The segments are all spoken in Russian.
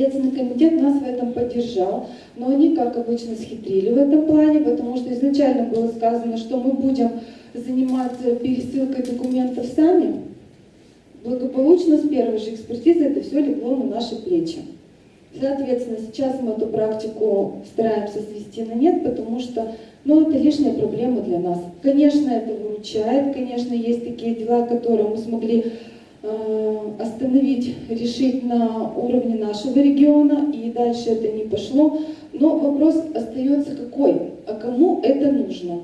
Следственный комитет нас в этом поддержал, но они, как обычно, схитрили в этом плане, потому что изначально было сказано, что мы будем заниматься пересылкой документов сами. Благополучно с первой же экспертизы это все легло на наши плечи. Соответственно, сейчас мы эту практику стараемся свести на нет, потому что ну, это лишняя проблема для нас. Конечно, это выручает, конечно, есть такие дела, которые мы смогли остановить, решить на уровне нашего региона, и дальше это не пошло. Но вопрос остается какой? А кому это нужно?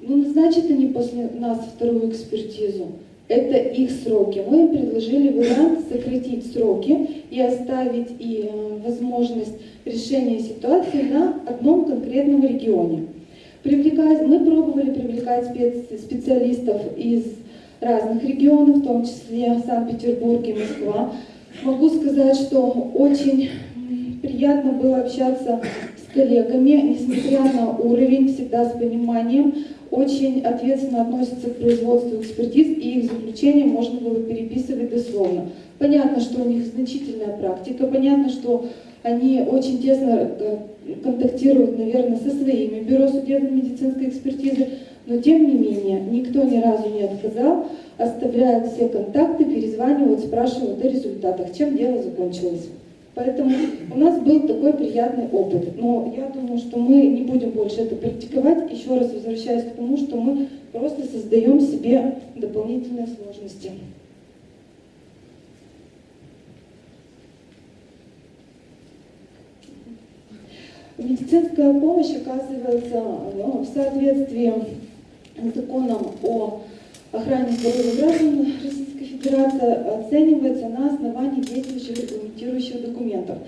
Ну, назначат они после нас вторую экспертизу это их сроки. Мы им предложили вариант сократить сроки и оставить и э, возможность решения ситуации на одном конкретном регионе. Привлекать, мы пробовали привлекать специалистов из разных регионов, в том числе Санкт-Петербург и Москва. Могу сказать, что очень приятно было общаться с коллегами, несмотря на уровень, всегда с пониманием очень ответственно относятся к производству экспертиз, и их заключение можно было переписывать дословно. Понятно, что у них значительная практика, понятно, что они очень тесно э, контактируют, наверное, со своими бюро судебно-медицинской экспертизы, но тем не менее никто ни разу не отказал, оставляют все контакты, перезванивают, спрашивают о результатах, чем дело закончилось. Поэтому у нас был такой приятный опыт. Но я думаю, что мы не будем больше это практиковать. Еще раз возвращаясь к тому, что мы просто создаем себе дополнительные сложности. Медицинская помощь оказывается ну, в соответствии законом о охране здоровья граждан Российской Федерации оценивается на основании действующих регламентирующих документов.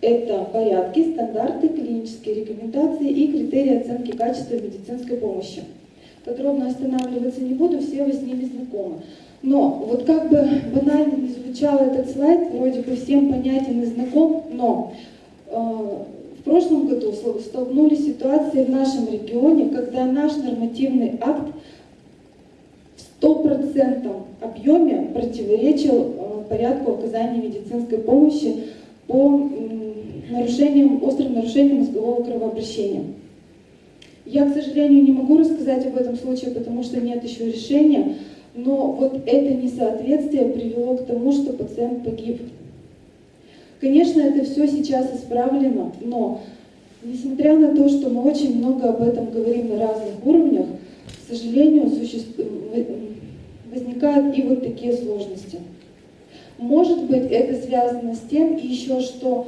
Это порядки, стандарты, клинические рекомендации и критерии оценки качества медицинской помощи. Подробно останавливаться не буду, все вы с ними знакомы. Но вот как бы банально не звучал этот слайд, вроде бы всем понятен и знаком, но э, в прошлом году столкнулись с ситуацией в нашем регионе, когда наш нормативный акт стопроцентном объеме противоречил э, порядку оказания медицинской помощи по нарушениям, острым нарушениям мозгового кровообращения. Я, к сожалению, не могу рассказать об этом случае, потому что нет еще решения, но вот это несоответствие привело к тому, что пациент погиб. Конечно, это все сейчас исправлено, но несмотря на то, что мы очень много об этом говорим на разных уровнях, к сожалению, существует возникают и вот такие сложности. Может быть, это связано с тем еще, что,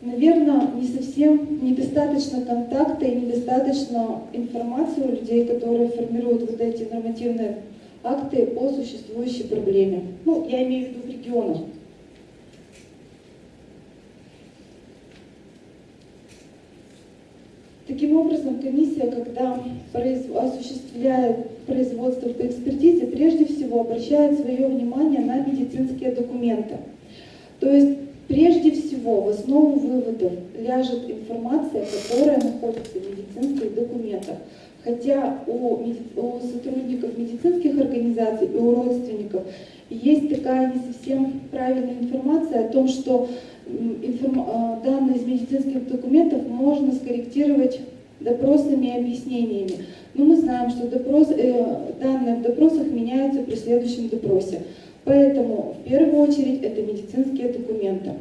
наверное, не совсем недостаточно контакта и недостаточно информации у людей, которые формируют вот эти нормативные акты по существующей проблеме. Ну, я имею в виду в регионах. Таким образом, комиссия, когда осуществляет производство по экспертизе, прежде всего обращает свое внимание на медицинские документы. То есть, прежде всего, в основу выводов ляжет информация, которая находится в медицинских документах. Хотя у, у сотрудников медицинских организаций и у родственников есть такая не совсем правильная информация о том, что. Данные из медицинских документов можно скорректировать допросами и объяснениями. Но мы знаем, что допрос, э, данные в допросах меняются при следующем допросе. Поэтому в первую очередь это медицинские документы.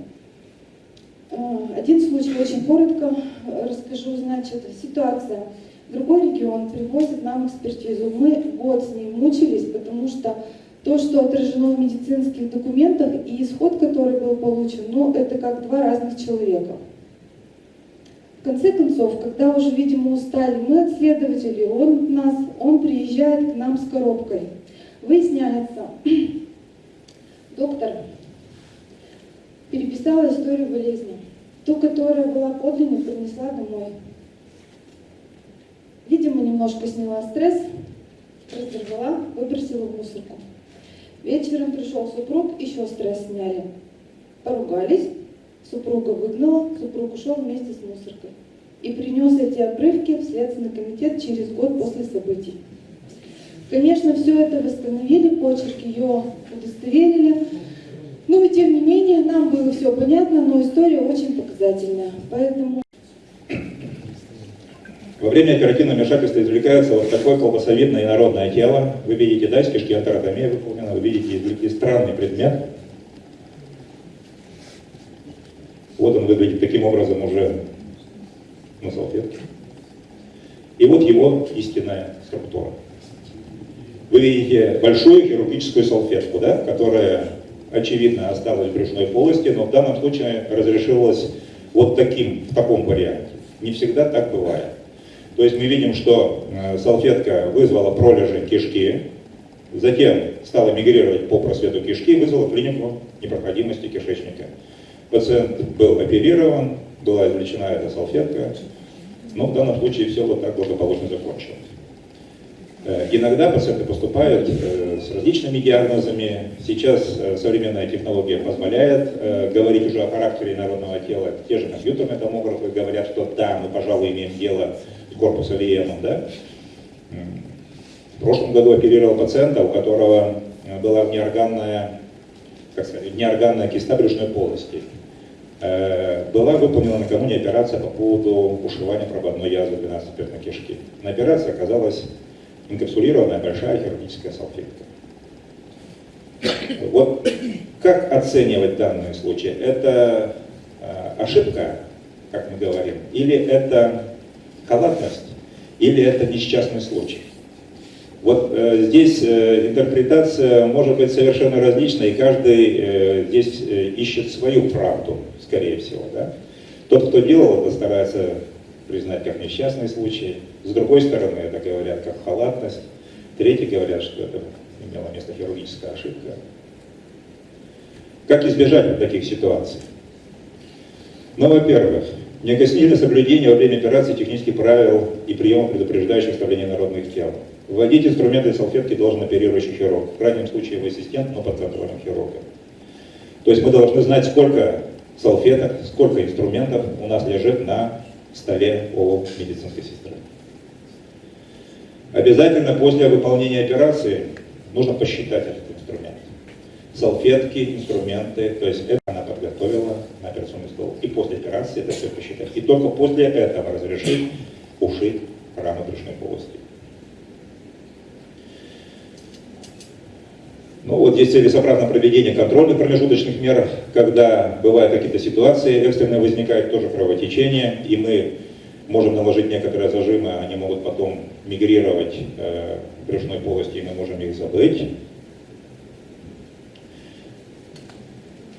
Э, один случай очень коротко расскажу. Значит, ситуация. Другой регион привозит нам экспертизу. Мы год с ней мучились, потому что то, что отражено в медицинских документах и исход, который был получен, ну, это как два разных человека. В конце концов, когда уже, видимо, устали мы от следователей, он, нас, он приезжает к нам с коробкой. Выясняется, доктор переписала историю болезни. Ту, которая была подлинной, принесла домой. Видимо, немножко сняла стресс, разорвала, выбросила в мусорку. Вечером пришел супруг, еще стресс сняли. Поругались, супруга выгнала, супруг ушел вместе с мусоркой. и принес эти обрывки в Следственный комитет через год после событий. Конечно, все это восстановили, почерк ее удостоверили, но и тем не менее нам было все понятно, но история очень показательная. Поэтому во время оперативного вмешательства извлекается вот такое колбасовидное инородное тело. Вы видите, да, из кишки антеротомия выполнена, вы видите извлекли странный предмет. Вот он выглядит таким образом уже на салфетке. И вот его истинная структура. Вы видите большую хирургическую салфетку, да, которая, очевидно, осталась в брюшной полости, но в данном случае разрешилась вот таким, в таком варианте. Не всегда так бывает. То есть мы видим, что э, салфетка вызвала пролежень кишки, затем стала мигрировать по просвету кишки, вызвала клинику непроходимости кишечника. Пациент был оперирован, была извлечена эта салфетка, но в данном случае все вот так благополучно закончилось. Э, иногда пациенты поступают э, с различными диагнозами. Сейчас современная технология позволяет говорить уже о характере народного тела. Те же компьютерные томографы говорят, что да, мы, пожалуй, имеем дело корпуса Лиемом, да? В прошлом году оперировал пациента, у которого э, была неорганная, как сказать, неорганная киста брюшной полости. Э, была выполнена накануне операция по поводу ушивания прободной язвы 12-перстной кишки. На операции оказалась инкапсулированная большая хирургическая салфетка. Вот как оценивать данный случай? Это э, ошибка, как мы говорим, или это халатность или это несчастный случай. Вот э, здесь э, интерпретация может быть совершенно различной, и каждый э, здесь э, ищет свою правду, скорее всего. Да? Тот, кто делал это, старается признать как несчастный случай. С другой стороны, это говорят как халатность. Третьи говорят, что это имела место хирургическая ошибка. Как избежать таких ситуаций? Ну, во-первых, Неукоснительное соблюдение во время операции технических правил и приемов, предупреждающих вставление народных тел. Вводить инструменты и салфетки должен оперирующий хирург. В крайнем случае его ассистент, но под контролем хирурга. То есть мы должны знать, сколько салфеток, сколько инструментов у нас лежит на столе у медицинской сестры. Обязательно после выполнения операции нужно посчитать этот инструмент. Салфетки, инструменты, то есть это она подготовила на операционный стол. И после операции это все посчитать. И только после этого разрешить ушить рану брюшной полости. Ну вот здесь целесообразно проведение контрольных промежуточных мер, когда бывают какие-то ситуации экстренные возникают, тоже кровотечение, и мы можем наложить некоторые зажимы, они могут потом мигрировать э, в брюшной полости, и мы можем их забыть.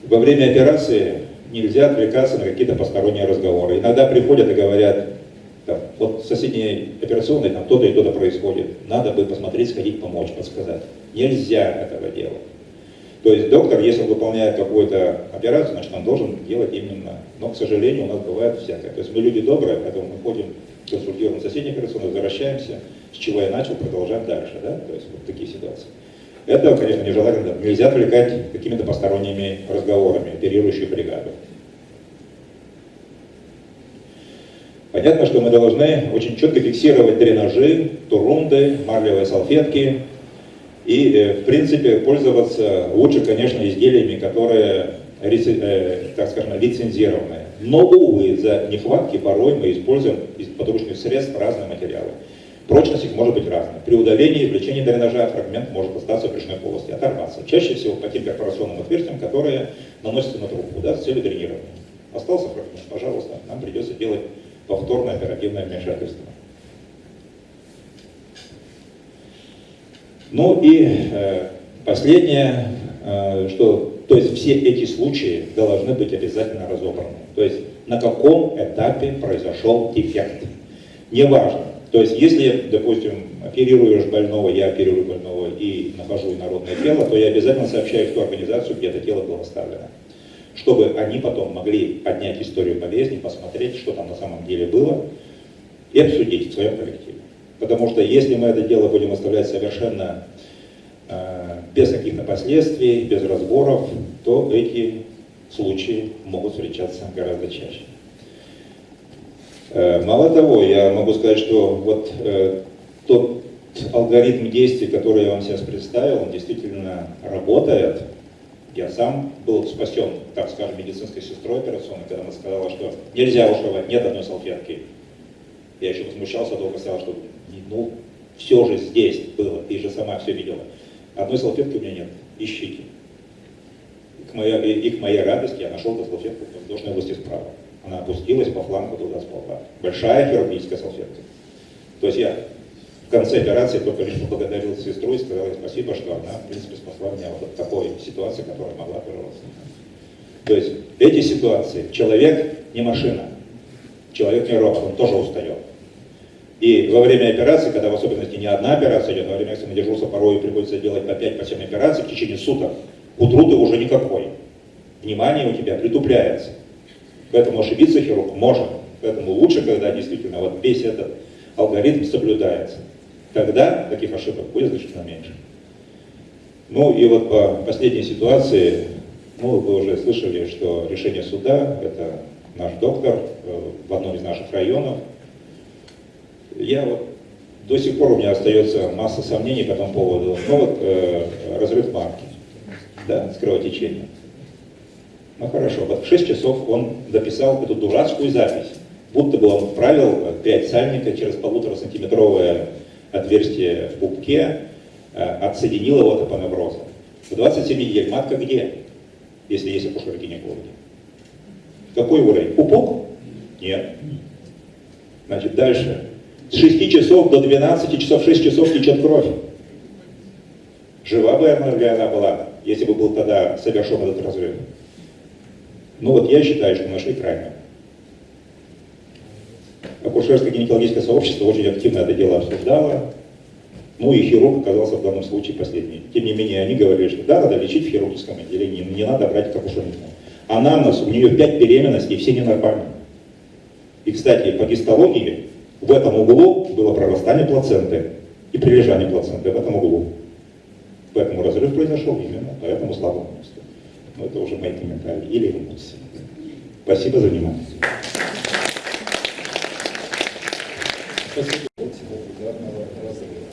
Во время операции нельзя отвлекаться на какие-то посторонние разговоры. Иногда приходят и говорят, там, вот в соседней операционной там то-то и то-то происходит, надо бы посмотреть, сходить, помочь, подсказать. Нельзя этого делать. То есть доктор, если он выполняет какую-то операцию, значит он должен делать именно. Но, к сожалению, у нас бывает всякое. То есть мы люди добрые, поэтому мы ходим, консультируем соседней операционной, возвращаемся, с чего я начал, продолжаем дальше. Да? То есть вот такие ситуации. Это, конечно, нежелательно. Нельзя отвлекать какими-то посторонними разговорами оперирующую бригаду. Понятно, что мы должны очень четко фиксировать дренажи, турунды, марлевые салфетки и, э, в принципе, пользоваться лучше, конечно, изделиями, которые, э, так скажем, лицензированные. Но, увы, за нехватки порой мы используем из подручных средств разные материалы. Прочность их может быть разной. При удалении и извлечении дренажа фрагмент может остаться в брюшной полости, оторваться. Чаще всего по тем перфорационным отверстиям, которые наносятся на трубку да, с целью дренирования. Остался фрагмент, пожалуйста, нам придется делать повторное оперативное вмешательство. Ну и э, последнее, э, что, то есть все эти случаи должны быть обязательно разобраны. То есть на каком этапе произошел дефект. Неважно, то есть, если, допустим, оперируешь больного, я оперирую больного и нахожу инородное тело, то я обязательно сообщаю в ту организацию, где это тело было оставлено. Чтобы они потом могли поднять историю болезни, посмотреть, что там на самом деле было, и обсудить в своем коллективе. Потому что если мы это дело будем оставлять совершенно э, без каких-то последствий, без разборов, то эти случаи могут встречаться гораздо чаще. Э, Мало того, я могу сказать, что вот э, тот алгоритм действий, который я вам сейчас представил, он действительно работает. Я сам был спасен, так скажем, медицинской сестрой операционной, когда она сказала, что нельзя ушивать, нет одной салфетки. Я еще возмущался, долго сказал, что ну, все же здесь было, ты же сама все видела. Одной салфетки у меня нет, ищите. И к моей, и, к моей радости я нашел эту салфетку в воздушной области справа. Она опустилась по флангу туда сползла. Большая хирургическая салфетка. То есть я в конце операции только лишь поблагодарил сестру и сказал ей спасибо, что она, в принципе, спасла меня вот от такой ситуации, которая могла прерваться. То есть эти ситуации, человек не машина, человек не робот, он тоже устает. И во время операции, когда в особенности не одна операция идет, во время экстренного дежурства порой приходится делать по 5-7 по 7 операций в течение суток, к утру ты уже никакой. Внимание у тебя притупляется. Поэтому ошибиться хирург может. Поэтому лучше, когда действительно вот весь этот алгоритм соблюдается. Тогда таких ошибок будет значительно меньше. Ну и вот по последней ситуации, ну вы уже слышали, что решение суда, это наш доктор э, в одном из наших районов. Я вот до сих пор у меня остается масса сомнений по этому поводу. Ну вот э, разрыв марки, да, с кровотечением. Ну хорошо, вот в 6 часов он дописал эту дурацкую запись. Будто бы он вправил 5 сальника через полутора сантиметровое отверстие в пупке, э, отсоединил его от апоневроза. В 27 недель матка где, если есть акушеры-гинекологи? Какой уровень? Пупок? Нет. Значит, дальше. С 6 часов до 12 часов, 6 часов течет кровь. Жива бы она была, если бы был тогда совершен этот разрыв? Ну вот я считаю, что нашли крайне. Акушерское гинекологическое сообщество очень активно это дело обсуждало. Ну и хирург оказался в данном случае последний. Тем не менее, они говорили, что да, надо лечить в хирургическом отделении, но не надо брать к акушернику. Анамнез, у нее 5 беременностей, все ненормальные. И, кстати, по гистологии в этом углу было прорастание плаценты и прилежание плаценты в этом углу. Поэтому разрыв произошел именно по этому слабому месту. Но это уже мои комментарии или эмоции. Спасибо за внимание. Спасибо. От ударного разрыва.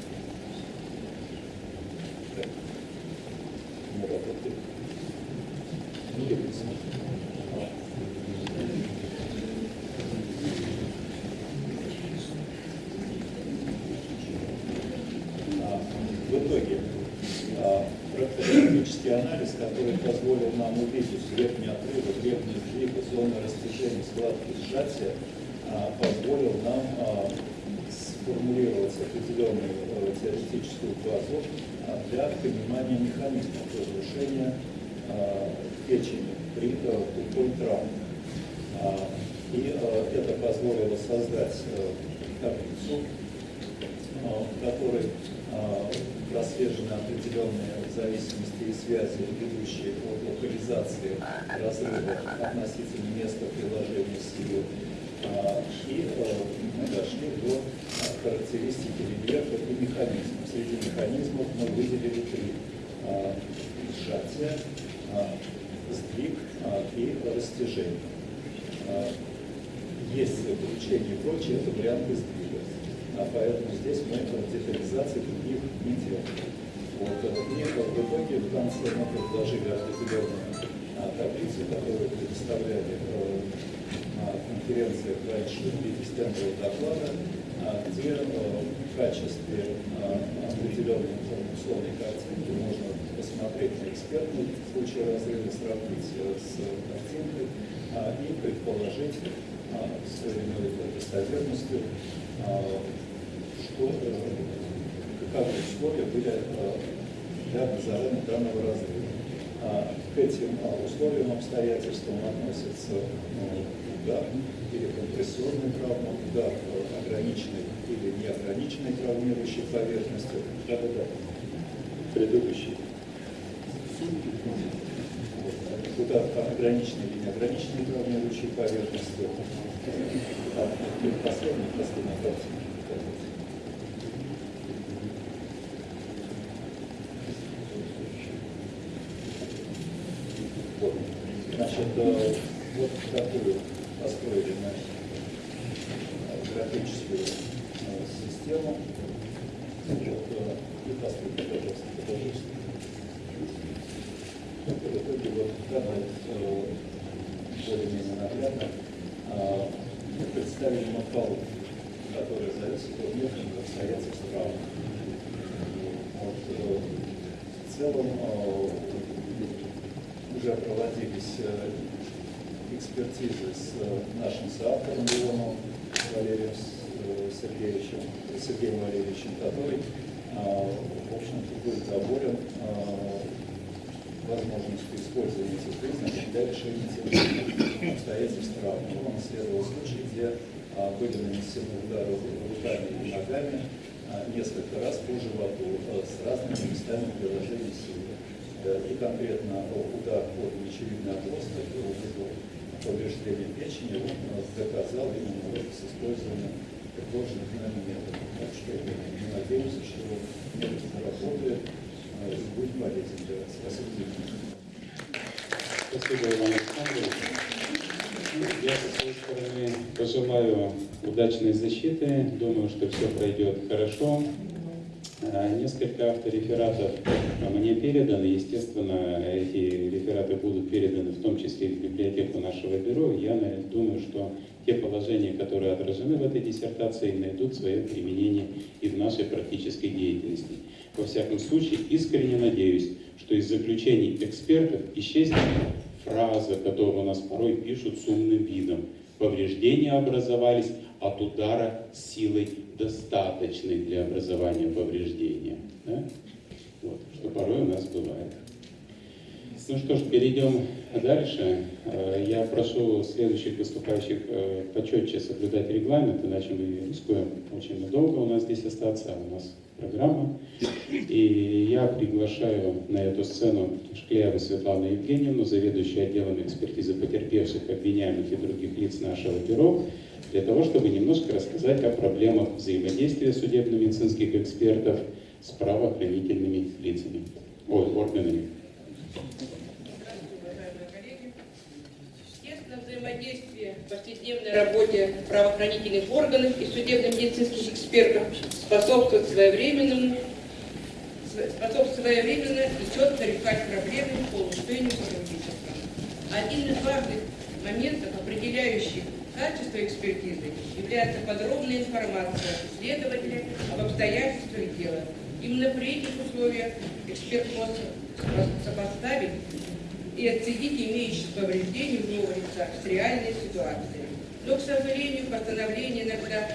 Ну, вот это. Ну, я не знаю. А, В итоге, а, практический анализ, который позволил нам увидеть верхний отрывок, верхний сдвиг, зоны растяжения, складки, сжатия, а, позволил нам а, сформулировать определенную э, теоретическую базу а, для понимания механизмов разрушения а, печени при э, тупой травме. А, И э, это позволило создать э, таблицу, а, в которой а, прослежены определенные зависимости и связи, ведущие от локализации разрыва относительно места приложения силы. А, И э, мы дошли до а, характеристики рельефа и механизмов. Среди механизмов мы выделили три. А, Сжатие, а, сдвиг а, и растяжение. А, Есть включение и прочее, это варианты сдвига. А поэтому здесь мы детализации других не делаем. Вот, э, и в итоге в конце мы предложили определенную таблицу, которую представляли э, на конференциях раньше в виде стендового доклада, где э, в качестве определенной условной картинки можно посмотреть на экспертный случай разрыва, сравнить э, с картинкой а, и предположить а, с той или иной а, что, э, каковы условия были э, для образования данного разрыва. К этим условиям, обстоятельствам относятся ну, удар или компрессионная травма, удар э, ограниченной или неограниченной травмирующей поверхностью. Да-да-да. Предыдущий. Удар по ограниченной или неограниченной травмирующей поверхностью. А, Последний, последний картинка. Значит, э, вот такую построили мы бюрократическую э, систему. Э, и последний, пожалуйста, пожалуйста. В итоге вот данное э, более-менее наглядно а, представили мапалу, которая зависит от внутренних обстоятельств в целом уже проводились экспертизы с нашим соавтором Валерием Сергеевичем, Сергеем Валерьевичем, который, а, в общем-то, был доволен а, возможностью использования этих признаков для решения тех обстоятельств травмы. Он исследовал случаи, где а, были нанесены удары руками и ногами а, несколько раз по животу а, с разными местами приложения силы. И конкретно удар под мечевидный отросток вызвал повреждение печени, он э, доказал именно вот с использованием предложенных нами методов. Так что мы надеемся, что метод заработает э, и будет полезен для вас. Спасибо. Спасибо, Иван Александрович. Я со своей стороны пожелаю удачной защиты. Думаю, что все пройдет хорошо. А, Несколько авторефератов мне переданы. Естественно, эти рефераты будут переданы в том числе и в библиотеку нашего бюро. Я думаю, что те положения, которые отражены в этой диссертации, найдут свое применение и в нашей практической деятельности. Во всяком случае, искренне надеюсь, что из заключений экспертов исчезнет фраза, которую у нас порой пишут с умным видом. Повреждения образовались от удара силой достаточной для образования повреждения. Да? Вот, что порой у нас бывает. Ну что ж, перейдем дальше. Э, Я прошу следующих выступающих э, почетче соблюдать регламент, иначе мы рискуем очень надолго у нас здесь остаться, а у нас программа. И я приглашаю на эту сцену Шклееву Светлану Евгеньевну, заведующую отделом экспертизы потерпевших, обвиняемых и других лиц нашего бюро, для того, чтобы немножко рассказать о проблемах взаимодействия судебно-медицинских экспертов с правоохранительными лицами, ой, органами. Взаимодействие в повседневной работе правоохранительных органов и судебно-медицинских экспертов способствует своевременному способствует своевременно и четко решать проблемы по улучшению сотрудничества. Один из важных моментов, определяющих качество экспертизы, является подробная информация следователя об обстоятельствах дела. Именно при этих условиях эксперт может сопоставить и отследить имеющиеся повреждения у нового лица с реальной ситуацией. Но, к сожалению, постановление иногда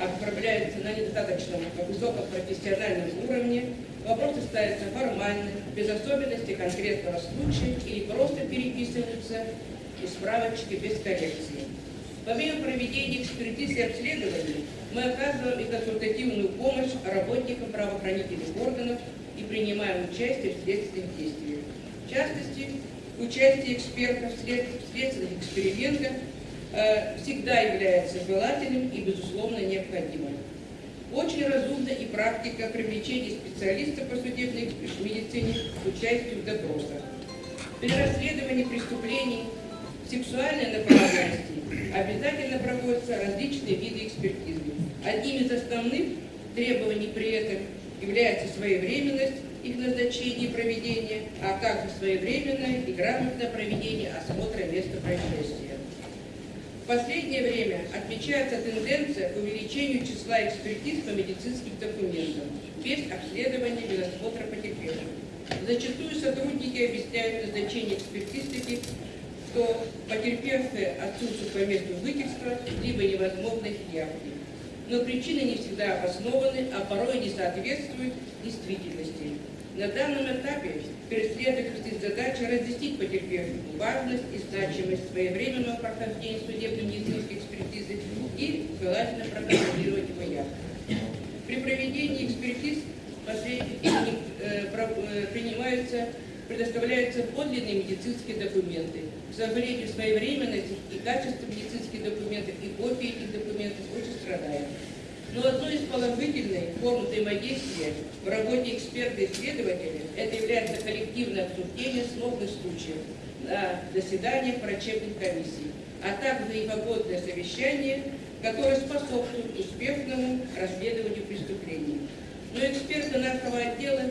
отправляется на недостаточном высоком профессиональном уровне, вопросы ставятся формально, без особенностей конкретного случая или просто переписываются из справочки без коррекции. Помимо проведения экспертиз и обследований, мы оказываем и консультативную помощь работникам правоохранительных органов и принимаем участие в следственных действиях. В частности, участие экспертов в след- в следственных экспериментах э, всегда является желательным и, безусловно, необходимым. Очень разумна и практика привлечения специалистов по судебной медицине к участию в допросах. При расследовании преступлений сексуальной направленности обязательно проводятся различные виды экспертизы. Одним из основных требований при этом является своевременность их назначения и проведения, а также своевременное и грамотное проведение осмотра места происшествия. В последнее время отмечается тенденция к увеличению числа экспертиз по медицинским документам без обследования без осмотра потерпевших. Зачастую сотрудники объясняют назначение экспертиз таких, что потерпевшие отсутствуют по месту жительства, либо невозможно их явки. Но причины не всегда обоснованы, а порой не соответствуют действительности. На данном этапе перед следователем стоит задача разъяснить потерпевшим важность и значимость своевременного прохождения судебно-медицинской экспертизы и желательно проконтролировать его явку. При проведении экспертиз э, э, принимаются, предоставляются подлинные медицинские документы. К сожалению, своевременность и качество медицинских документов и копии этих документов очень страдает. Но одной из положительных форм взаимодействия в работе эксперта и следователя это является коллективное обсуждение сложных случаев на заседаниях врачебных комиссий. а также и погодное совещание, которое способствует успешному расследованию преступлений. Но эксперты нашего отдела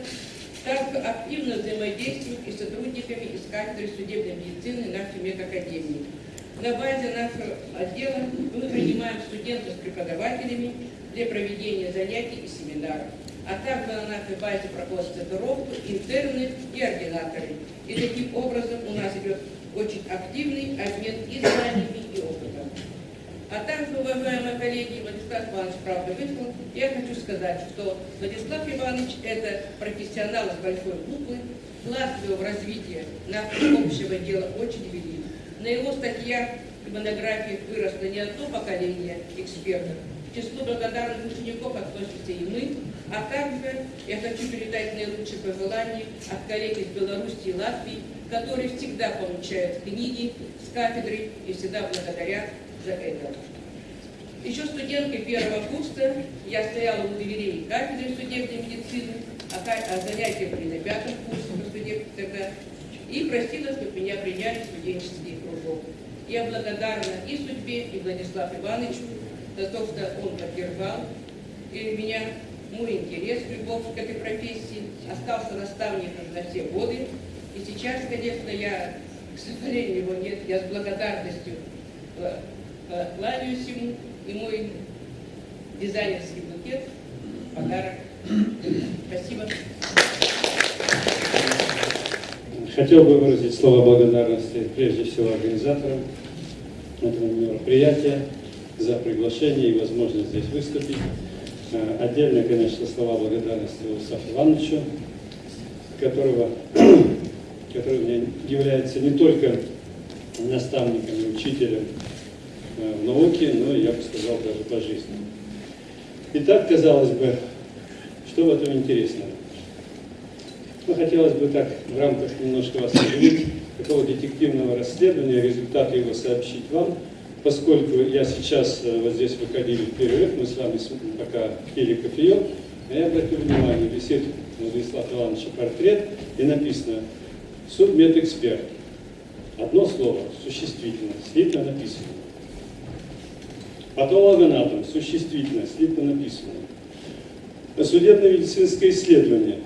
также активно взаимодействуют и с сотрудниками из кафедры судебной медицины нашей медакадемии. На базе нашего отдела мы принимаем студентов с преподавателями для проведения занятий и семинаров. А также на нашей базе проходят стажировку интерны и ординаторы. И таким образом у нас идет очень активный обмен и знаниями, и опытом. А также, уважаемые коллеги, Владислав Иванович правда вышел, я хочу сказать, что Владислав Иванович – это профессионал с большой буквы, вклад его в развитие нашего общего дела очень велик. На его статьях и монографиях выросло не одно поколение экспертов. К числу благодарных учеников относимся и мы, а также я хочу передать наилучшие пожелания от коллег из Беларуси и Латвии, которые всегда получают книги с кафедры и всегда благодарят за это. Еще студенткой первого курса я стояла у дверей кафедры судебной медицины, а, а занятия были на пятом курсе по судебке тогда, и просила, чтобы меня приняли в студенческий. Я благодарна и судьбе, и Владиславу Ивановичу за то, что он поддержал и меня, мой интерес, любовь к этой профессии, остался наставником на все годы. И сейчас, конечно, я, к сожалению, его нет, я с благодарностью э, кланяюсь ему, и мой дизайнерский букет, подарок. Спасибо. Хотел бы выразить слова благодарности прежде всего организаторам этого мероприятия за приглашение и возможность здесь выступить. Э, Отдельно, конечно, слова благодарности Владиславу Ивановичу, которого, который является не только наставником и учителем э, в науке, но, я бы сказал, даже по жизни. Итак, казалось бы, что в этом интересного? Ну, хотелось бы так в рамках немножко вас удивить, такого детективного расследования, результаты его сообщить вам, поскольку я сейчас, э, вот здесь выходили в перерыв, мы с вами пока пили кофеек, а я обратил внимание, висит у Владислава Ивановича портрет, и написано «Судмедэксперт». Одно слово, существительное, слитно написано. Патологоанатом, существительное, слитно написано. Судебно-медицинское исследование,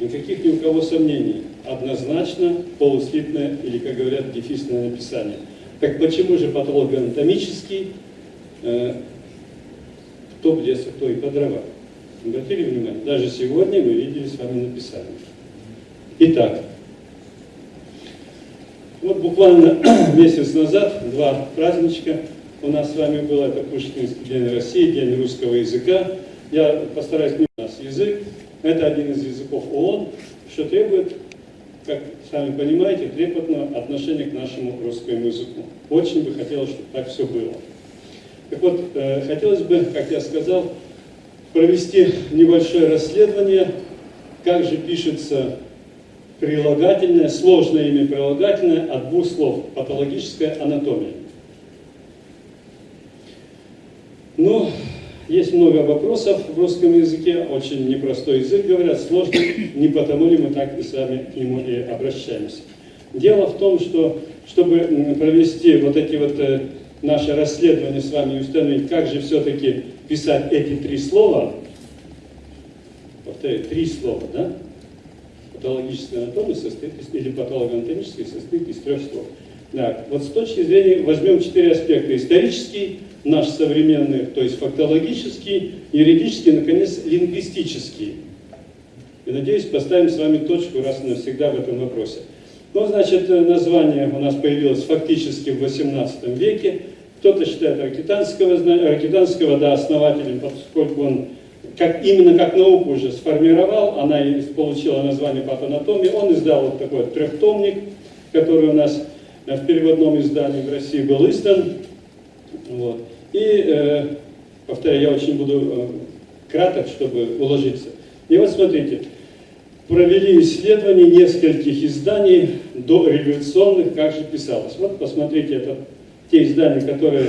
Никаких ни у кого сомнений. Однозначно полуслитное или, как говорят, дефисное написание. Так почему же патологоанатомический э, кто в лес, кто и по дрова? Обратили внимание? Даже сегодня мы видели с вами написание. Итак, вот буквально месяц назад два праздничка у нас с вами было. Это Пушкинский день России, День русского языка. Я постараюсь не у нас язык. Это один из языков ООН, что требует, как сами понимаете, трепетного отношения к нашему русскому языку. Очень бы хотелось, чтобы так все было. Так вот, э, хотелось бы, как я сказал, провести небольшое расследование, как же пишется прилагательное, сложное имя прилагательное от двух слов «патологическая анатомия». Ну, есть много вопросов в русском языке, очень непростой язык, говорят, сложный, не потому ли мы так и сами к нему и обращаемся. Дело в том, что чтобы провести вот эти вот э, наши расследования с вами и установить, как же все-таки писать эти три слова, повторяю, три слова, да? Патологическая анатомия состоит из, или патологоанатомическая состоит из трех слов. Да, вот с точки зрения, возьмем четыре аспекта. Исторический, наш современный, то есть фактологический, юридический, наконец, лингвистический. И надеюсь, поставим с вами точку раз и навсегда в этом вопросе. Ну, значит, э, название у нас появилось фактически в XVIII веке. Кто-то считает Аркитанского, зна- Аркитанского да, основателем, поскольку он как, именно как науку уже сформировал, она получила название патанатомии. Он издал вот такой трехтомник, который у нас э, в переводном издании в России был издан. Вот. И, э, повторяю, я очень буду э, краток, чтобы уложиться. И вот смотрите, провели исследование нескольких изданий до революционных, как же писалось. Вот посмотрите, это те издания, которые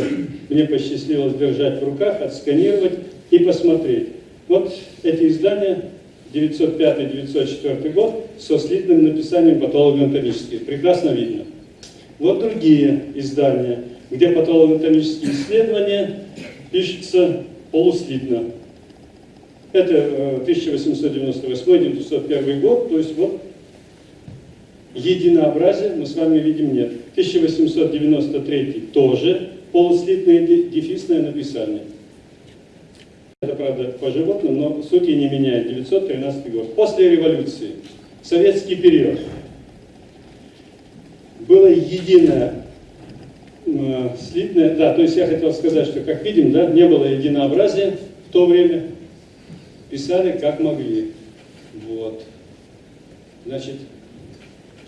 мне посчастливилось держать в руках, отсканировать и посмотреть. Вот эти издания 905-904 год со слитным написанием патологоанатомических. Прекрасно видно. Вот другие издания, где патологоанатомические исследования пишутся полуслитно. Это э, 1898-1901 год, то есть вот единообразия мы с вами видим нет. 1893 тоже полуслитное дефисное написание. Это, правда, по животным, но сути не меняет. 913 год. После революции, советский период, было единое э, слитное, да, то есть я хотел сказать, что, как видим, да, не было единообразия в то время, писали как могли. Вот. Значит,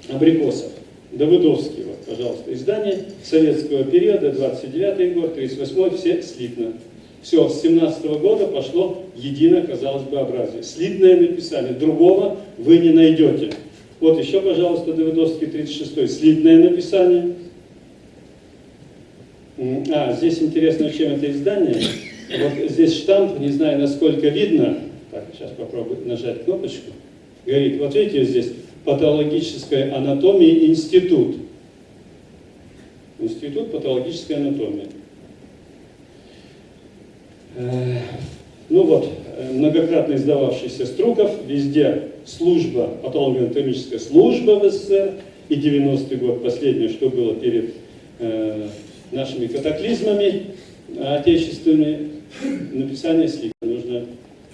Абрикосов, Давыдовский, вот, пожалуйста, издание советского периода, 29 год, 38 все слитно. Все, с 17 года пошло единое, казалось бы, образие. Слитное написание, другого вы не найдете. Вот еще, пожалуйста, Давыдовский, 36 слитное написание. А, здесь интересно, чем это издание. Вот здесь штамп, не знаю, насколько видно. Так, сейчас попробую нажать кнопочку. Говорит, вот видите, здесь патологическая анатомия институт. Институт патологической анатомии. Э, Ну вот, э, многократно издававшийся Струков, везде служба, патологоанатомическая служба в СССР, и 90-й год, последнее, что было перед э, нашими катаклизмами отечественными, написание слив. Нужно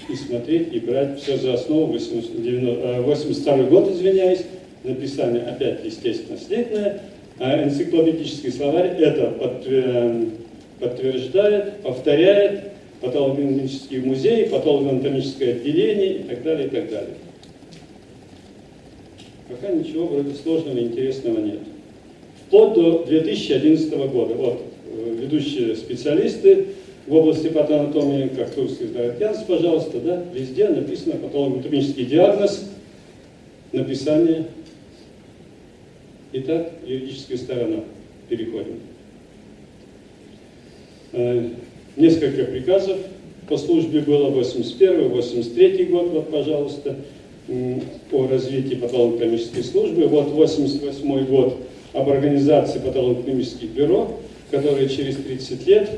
и смотреть, и брать все за основу. 80, 90, э, 82 год, извиняюсь, написание опять, естественно, слитное. А энциклопедический словарь это подтвер- подтверждает, повторяет, патологоанатомический музей, патологоанатомическое отделение и так далее, и так далее. Пока ничего вроде сложного и интересного нет. Вплоть до 2011 года. Вот, э, ведущие специалисты в области патоанатомии, как Турский здоровье пожалуйста, да, везде написано патологоанатомический диагноз, написание. Итак, юридическая сторона. Переходим. Э, Несколько приказов по службе было 81 83 год, вот, пожалуйста, о развитии патологоанатомической службы. Вот 88 год об организации патологоанатомических бюро, которые через 30 лет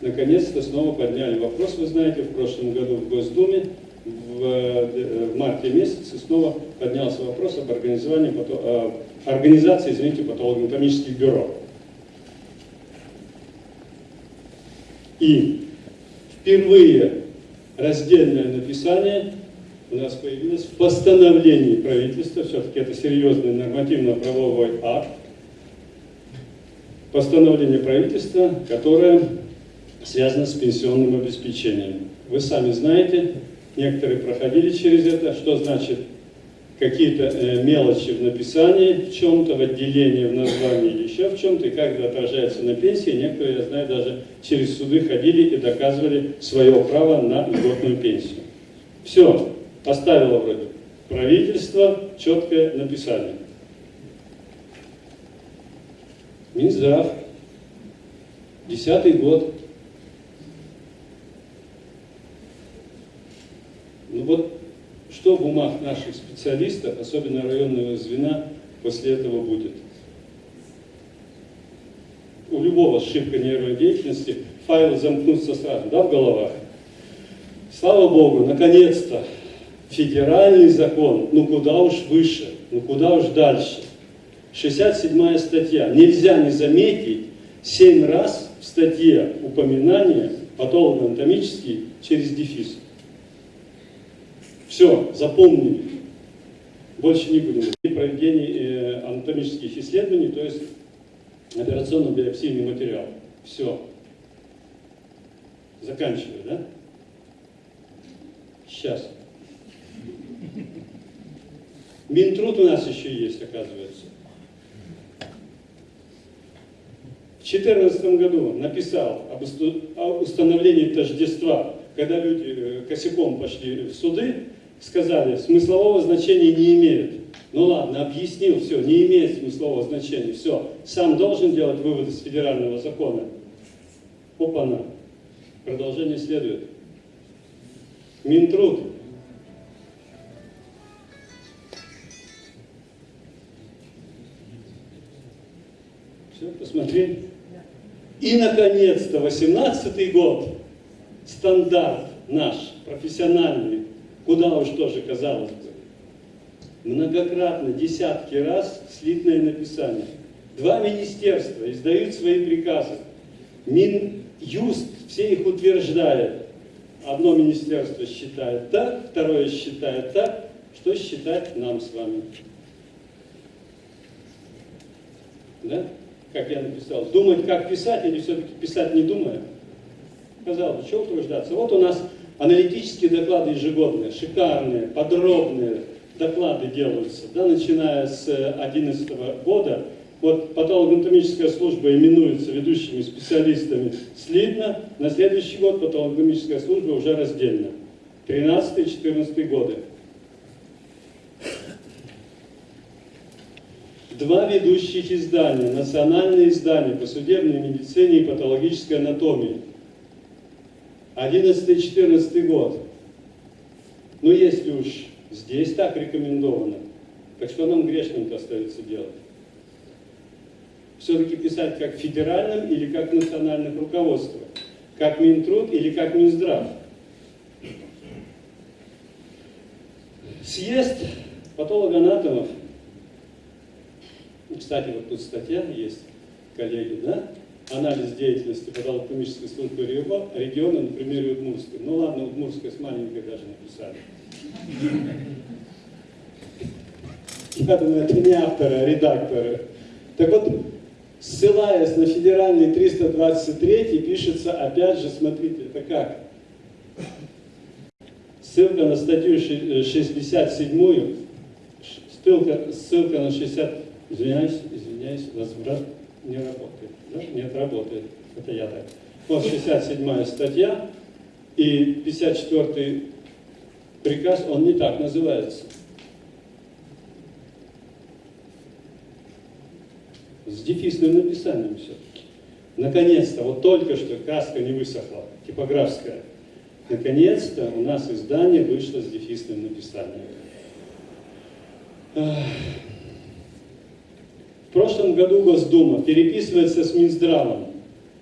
наконец-то снова подняли вопрос, вы знаете, в прошлом году в Госдуме, в, э, в марте месяце снова поднялся вопрос об организовании, э, организации, извините, патологоанатомических бюро. И впервые раздельное написание у нас появилось в постановлении правительства, все-таки это серьезный нормативно-правовой акт, постановление правительства, которое связано с пенсионным обеспечением. Вы сами знаете, некоторые проходили через это, что значит какие-то э, мелочи в написании, в чем-то, в отделении, в названии или еще в чем-то, и как это отражается на пенсии. Некоторые, я знаю, даже через суды ходили и доказывали свое право на льготную пенсию. Все, поставило вроде правительство четкое написание. Минздрав, десятый год. Ну вот что в умах наших специалистов, особенно районного звена, после этого будет? У любого ошибка нервной деятельности файлы замкнутся сразу, да, в головах? Слава Богу, наконец-то федеральный закон, ну куда уж выше, ну куда уж дальше. 67 статья. Нельзя не заметить 7 раз в статье упоминание патологоанатомический через дефис. Все, запомнили. Больше не будем. При проведении э, анатомических исследований, то есть операционно-биопсийный материал. Все. Заканчиваю, да? Сейчас. Минтруд у нас еще есть, оказывается. В 2014 году написал об установлении тождества, когда люди э, косяком пошли в суды, сказали, смыслового значения не имеет. Ну ладно, объяснил, все, не имеет смыслового значения, все. Сам должен делать выводы из федерального закона. Опа-на. Продолжение следует. Минтруд Посмотрели? И, наконец-то, 18 год, стандарт наш, профессиональный, куда уж тоже, казалось бы, многократно, десятки раз слитное написание. Два министерства издают свои приказы. Минюст все их утверждает. Одно министерство считает так, второе считает так. Что считать нам с вами? Да? Как я написал. Думать, как писать, или все-таки писать не думая? Казалось бы, чего утруждаться? Вот у нас аналитические доклады ежегодные, шикарные, подробные доклады делаются, да, начиная с 2011 года. Вот патологоанатомическая служба именуется ведущими специалистами слитно, на следующий год патологоанатомическая служба уже раздельно. 13-14 годы. Два ведущих издания, национальные издания по судебной медицине и патологической анатомии. 11-14 год. Ну, если уж здесь так рекомендовано, так что нам грешным-то остается делать? Все-таки писать как в федеральном или как национальных руководствах? Как Минтруд или как Минздрав? Съезд патологоанатомов кстати, вот тут статья есть, коллеги, да? Анализ деятельности патологоанатомической службы региона на примере Удмуртской. Ну ладно, Удмуртская с маленькой даже написали. Я думаю, это не авторы, а редакторы. Так вот, ссылаясь на федеральный 323, пишется, опять же, смотрите, это как? Ссылка на статью 67, ссылка, ссылка на 60 Извиняюсь, извиняюсь, возврат не работает. Да? Нет, работает. Это я так. Вот 67 статья и 54 приказ, он не так называется. С дефисным написанием все-таки. Наконец-то, вот только что каска не высохла, типографская. Наконец-то у нас издание вышло с дефисным написанием. В прошлом году Госдума переписывается с Минздравом.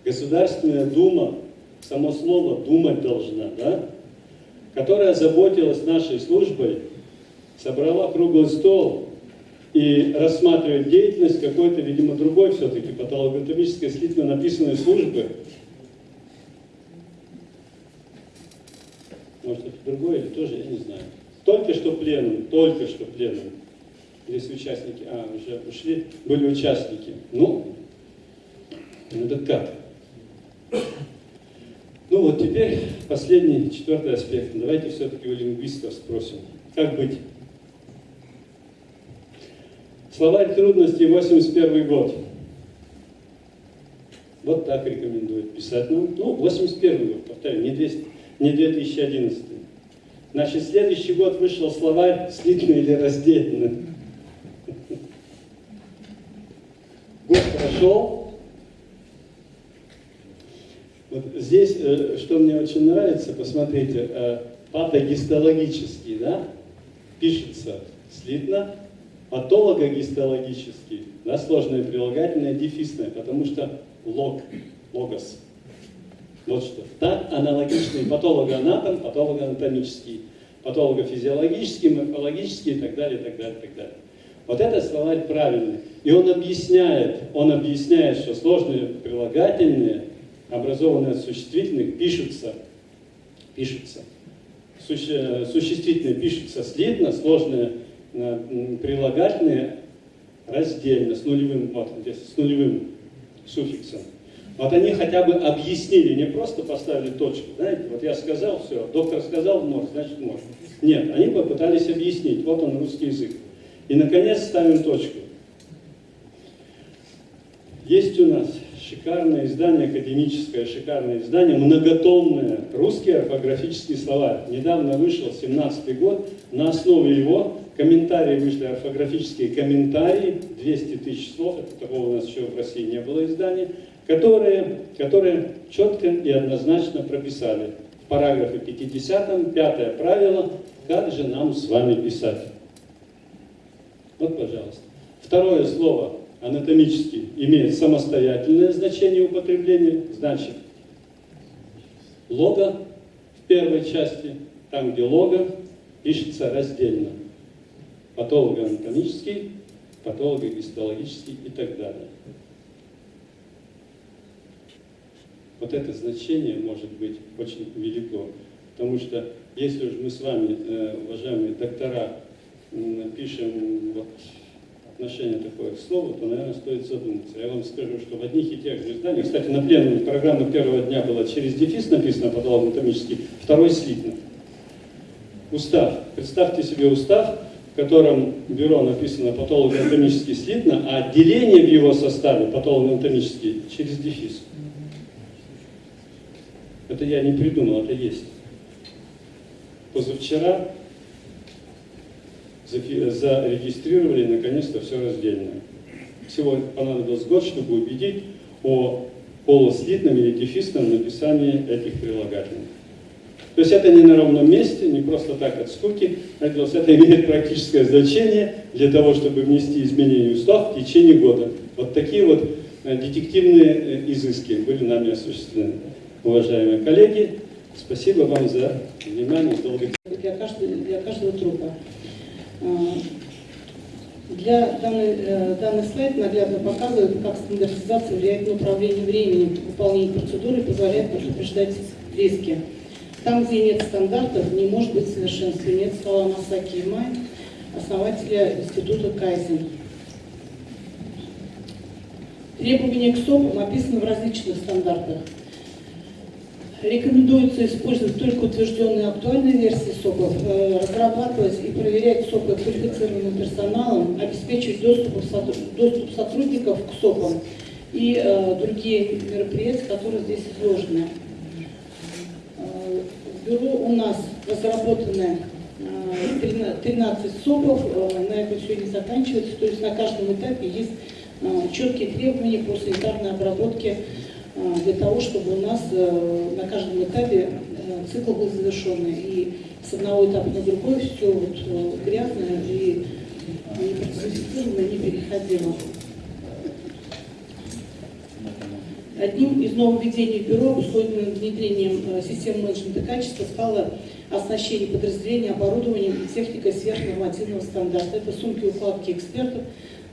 Государственная Дума, само слово «думать должна», да? которая заботилась нашей службой, собрала круглый стол и рассматривает деятельность какой-то, видимо, другой все-таки патологоанатомической слитно написанной службы. Может, это другое или тоже, я не знаю. Только что пленум, только что пленум Здесь участники, а, уже ушли, были участники. Ну, это как? Ну вот теперь последний, четвертый аспект. Давайте все-таки у лингвистов спросим. Как быть? Словарь трудностей, 81 год. Вот так рекомендует писать. Ну, ну 81 год, повторю, не, 200, не 2011. Значит, следующий год вышел словарь слитно или раздельно. Прошел. Вот здесь, э, что мне очень нравится, посмотрите, э, патогистологический, да, пишется слитно, патологогистологический, да, сложное прилагательное, дефисное, потому что лог, логос. Вот что. Так аналогичный патологоанатом, патологоанатомический, патологофизиологический, морфологический и так далее, и так далее, и так далее. Вот это словарь правильный. И он объясняет, он объясняет, что сложные прилагательные, образованные от существительных, пишутся, пишутся. Суще, существительные пишутся слитно, сложные э, прилагательные раздельно, с нулевым, вот, здесь, с нулевым суффиксом. Вот они хотя бы объяснили, не просто поставили точку, знаете, вот я сказал, все, доктор сказал может, значит может. Нет, они попытались объяснить, вот он русский язык. И, наконец, ставим точку. Есть у нас шикарное издание, академическое шикарное издание, многотомное, русский орфографический словарь. Недавно вышел, 17 год, на основе его комментарии вышли, орфографические комментарии, 200 тысяч слов, это такого у нас еще в России не было издания, которые, которые четко и однозначно прописали в параграфе 50, пятое правило, как же нам с вами писать. Вот, пожалуйста. Второе слово анатомически имеет самостоятельное значение употребления, значит, лого в первой части, там, где лого, пишется раздельно. Патологоанатомический, патологогистологический и так далее. Вот это значение может быть очень велико. Потому что если уж мы с вами, э, уважаемые доктора, пишем вот отношение такое к слову, то, наверное, стоит задуматься. Я вам скажу, что в одних и тех же изданиях, кстати, на пленуме программа первого дня была через дефис написано патологоанатомический, второй слитно. Устав. Представьте себе устав, в котором бюро написано патологоанатомический слитно, а отделение в его составе патологоанатомический через дефис. Это я не придумал, это есть. Позавчера зарегистрировали наконец-то все раздельно. Всего понадобилось год, чтобы убедить о полуслитном или дефисном написании этих прилагательных. То есть это не на ровном месте, не просто так от скуки, это имеет практическое значение для того, чтобы внести изменения в устав в течение года. Вот такие вот э, детективные э, изыски были нами осуществлены. Уважаемые коллеги, спасибо вам за внимание, долго для каждого, для каждого трупа. Для данный, э, данный слайд наглядно показывает, как стандартизация влияет на управление временем выполнения процедуры позволяет предупреждать риски. Там, где нет стандартов, не может быть совершенствования. Это слова Масаки Имай, основателя института Кайзен. Требования к СОПам описаны в различных стандартах. Рекомендуется использовать только утвержденные актуальные версии СОПов, э, разрабатывать и проверять СОПы квалифицированным персоналом, обеспечивать доступ, сотрудников к СОПам и э, другие мероприятия, которые здесь изложены. Э, В бюро у нас разработаны э, 13 13 СОПов, э, на этом все не заканчивается, то есть на каждом этапе есть э, четкие требования по санитарной обработке э, для того, чтобы у нас э, на каждом этапе э, цикл был завершенный. И с одного этапа на другой все вот э, грязно и не процессифицировано, не переходило. Одним из нововведений бюро, обусловленным внедрением э, системы менеджмента качества, стало оснащение подразделения оборудованием и техникой сверхнормативного стандарта. Это сумки укладки экспертов,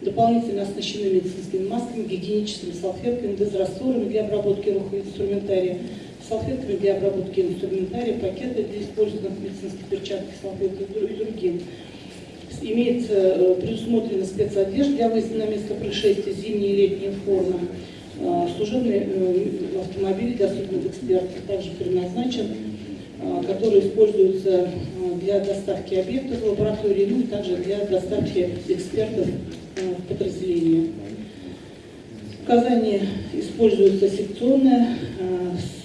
дополнительно оснащены медицинскими масками, гигиеническими салфетками, дезрастворами для обработки рук и инструментария, салфетками для обработки инструментария, пакеты для использованных медицинских перчаток, салфеток и дру- и другим. Имеется э, предусмотрена спецодежда для выезда на место происшествия, зимние и летние формы. Э, Служебный э, автомобиль для судебных экспертов также предназначен, который используется э, для доставки объектов в лаборатории, ну и также для доставки экспертов э, в. Указание используется секционное, э,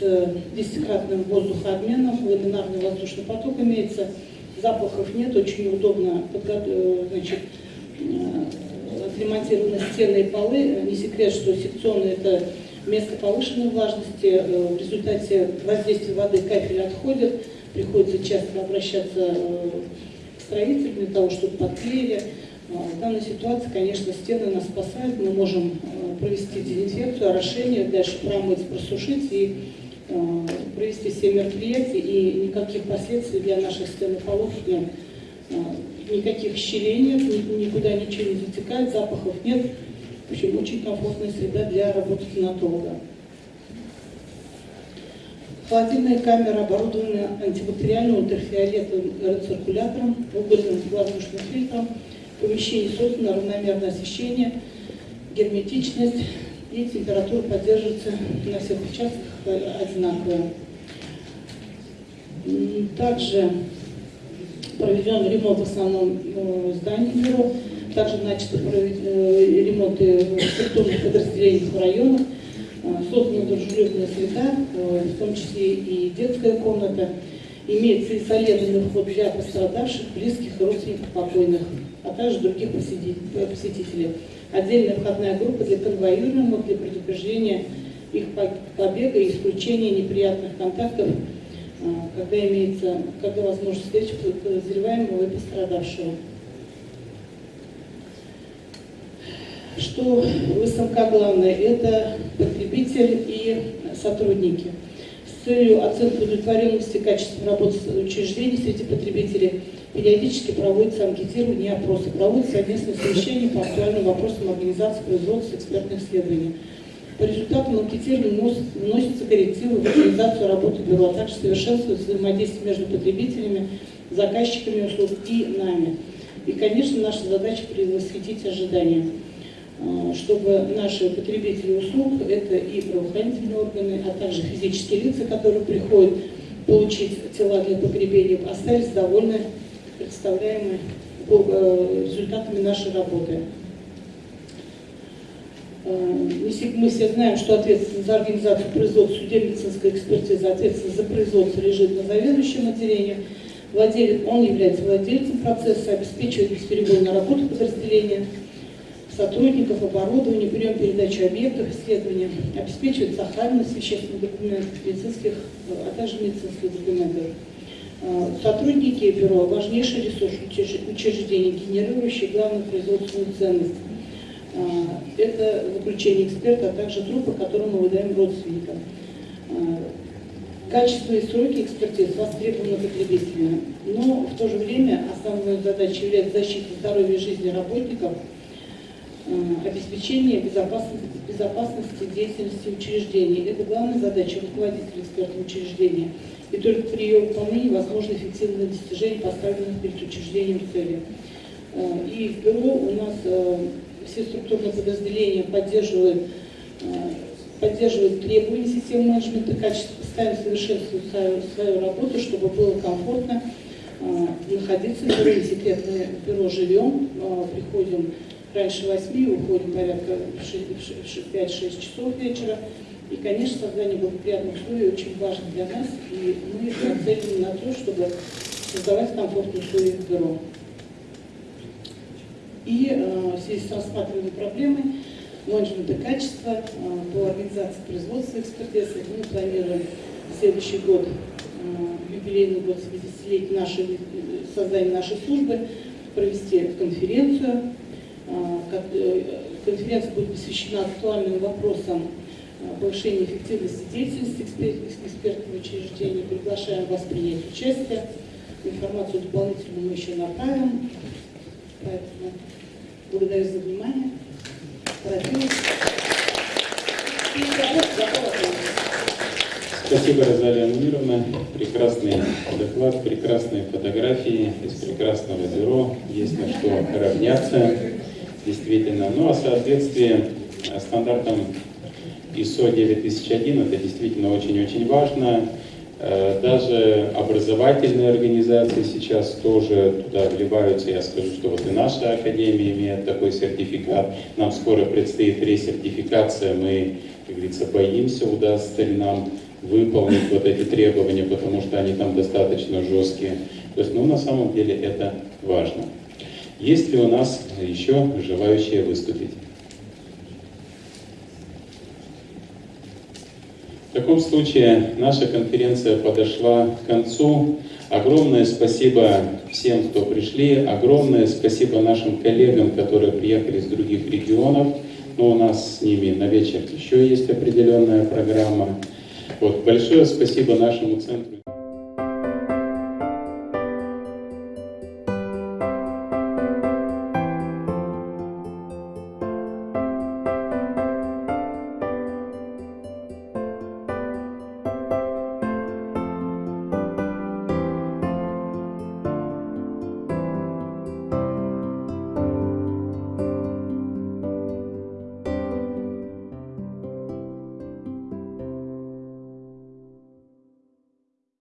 с десятикратным воздухообменом, ламинарный воздушный поток имеется, запахов нет, очень удобно э, значит, э, отремонтированы стены и полы. Не секрет, что секционное это место повышенной влажности. Э, В результате воздействия воды кафель отходит, приходится часто обращаться к строителю для того, чтобы подклеили. А, В данной ситуации, конечно, стены нас спасают. Мы можем э, провести дезинфекцию, орошение, дальше промыть, просушить и э, провести все мероприятия. И никаких последствий для наших стен и нет. Э, Никаких щелей нет, ни- никуда ничего не затекает, запахов нет. В общем, очень комфортная среда для работы стоматолога. Холодильная камера оборудована антибактериальным ультрафиолетовым рециркулятором, угольным воздушным фильтром. В помещении создано равномерное освещение, герметичность и температура поддерживается на всех участках э, одинаковая. Также проведен ремонт в основном э, здании бюро. Также начаты э, ремонты структурных подразделениях в районах. Создана дружелюбная среда, э, в том числе и детская комната. Имеется изолированный вход для пострадавших, близких и родственников покойных, а также других э, посетителей. Отдельная входная группа для конвоируемых, для предупреждения их по- побега и исключения неприятных контактов а, когда имеется, когда возможность встречи подозреваемого и пострадавшего. что в СМК главное – это потребитель и сотрудники. Целью оценки удовлетворенности качества работы учреждений среди потребителей периодически проводится анкетирование и опросы, проводятся совместные совещания по актуальным вопросам организации производства экспертных исследований. По результатам анкетирования внос- вносятся коррективы в организацию работы бюро, а также совершенствуется взаимодействие между потребителями, заказчиками услуг и нами. И, конечно, наша задача превосходить ожидания, чтобы наши потребители услуг, это и правоохранительные органы, а также физические лица, которые приходят получить тела для погребения, остались довольны представляемыми э, результатами нашей работы. Э, Мы все знаем, что ответственность за организацию производства судебно-медицинской экспертизы, ответственность за производство лежит на заведующем отделением. Владелец, он является владельцем процесса, обеспечивает бесперебойную работу подразделения, сотрудников, оборудования, прием передачи объектов исследования, обеспечивает сохранность вещественных документов, медицинских, а также медицинских документов. Э, Сотрудники бюро – важнейший ресурс учреж- учреждений, генерирующий главную производственную ценность. Э, Это заключение эксперта, а также трупы, которые мы выдаем родственникам. Э, Качество и сроки экспертиз востребованы потребителями, но в то же время основной задачей является защита здоровья и жизни работников, обеспечение безопасности, безопасности деятельности учреждений. Это главная задача руководителя экспертного учреждения. И только при ее выполнении возможно эффективное достижение поставленных перед учреждением целей. Э, И в бюро у нас э, все структурные подразделения поддерживают, э, поддерживают требования системы менеджмента качества, постоянно совершенствуют свою, свою работу, чтобы было комфортно находиться в бюро. Не секрет, мы в бюро живем, приходим раньше 8, уходим порядка в 5-6 часов вечера. И, конечно, создание благоприятных условий очень важно для нас, и мы нацелены на то, чтобы создавать комфортные условия в бюро. И э, в связи с рассматриваемой проблемой менеджмента качества э, по организации производства экспертизы мы планируем следующий год, э, юбилейный год 70-летия нашей, э, создания нашей службы, провести конференцию. Как, э, Конференция будет посвящена актуальным вопросам э, повышения эффективности деятельности экспер- экспертного учреждения. Приглашаем вас принять участие. Информацию дополнительную мы еще направим. Поэтому благодарю за внимание. Спасибо, Розалия Мунировна. Прекрасный доклад, прекрасные фотографии из прекрасного бюро. Есть на что равняться, действительно. Ну, а соответствие э, стандартам ISO 9001 это действительно очень-очень важно. Э, Даже образовательные организации сейчас тоже туда вливаются. Я скажу, что вот и наша академия имеет такой сертификат. Нам скоро предстоит ресертификация. Мы, как говорится, боимся, удастся ли нам выполнить вот эти требования, потому что они там достаточно жесткие. То есть, ну, на самом деле это важно. Есть ли у нас еще желающие выступить? В таком случае наша конференция подошла к концу. Огромное спасибо всем, кто пришли. Огромное спасибо нашим коллегам, которые приехали из других регионов. Но у нас с ними на вечер еще есть определенная программа. Вот, большое спасибо нашему центру.